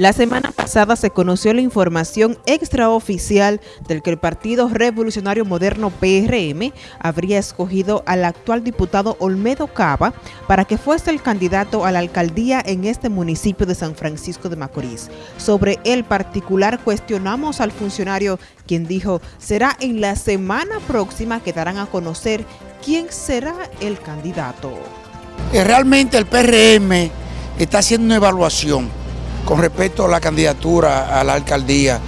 La semana pasada se conoció la información extraoficial del que el Partido Revolucionario Moderno PRM habría escogido al actual diputado Olmedo Cava para que fuese el candidato a la alcaldía en este municipio de San Francisco de Macorís. Sobre el particular cuestionamos al funcionario quien dijo será en la semana próxima que darán a conocer quién será el candidato. Eh, realmente el PRM está haciendo una evaluación con respecto a la candidatura a la alcaldía.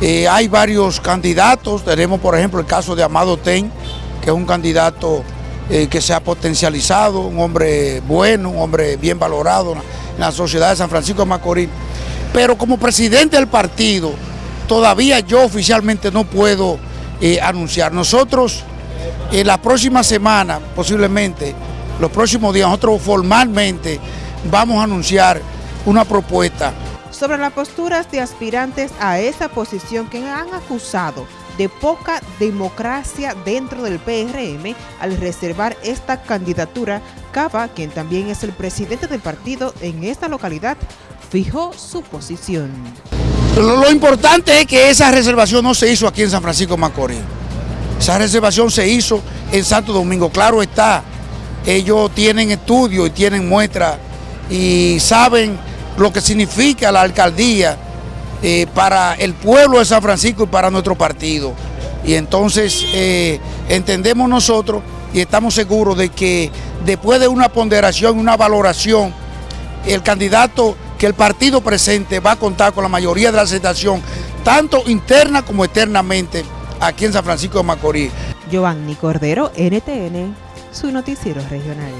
Eh, hay varios candidatos, tenemos por ejemplo el caso de Amado Ten, que es un candidato eh, que se ha potencializado, un hombre bueno, un hombre bien valorado en la sociedad de San Francisco de Macorís. Pero como presidente del partido, todavía yo oficialmente no puedo eh, anunciar. Nosotros en la próxima semana, posiblemente, los próximos días, nosotros formalmente vamos a anunciar una propuesta. Sobre las posturas de aspirantes a esa posición que han acusado de poca democracia dentro del PRM al reservar esta candidatura, Cava, quien también es el presidente del partido en esta localidad, fijó su posición. Lo, importante es que esa reservación no se hizo aquí en San Francisco Macorís. Esa reservación se hizo en Santo Domingo. Claro está, ellos tienen estudio y tienen muestra y saben lo que significa la alcaldía eh, para el pueblo de San Francisco y para nuestro partido. Y entonces eh, entendemos nosotros y estamos seguros de que después de una ponderación, una valoración, el candidato que el partido presente va a contar con la mayoría de la aceptación, tanto interna como externamente, aquí en San Francisco de Macorís. Giovanni Cordero, NTN, su noticiero regional.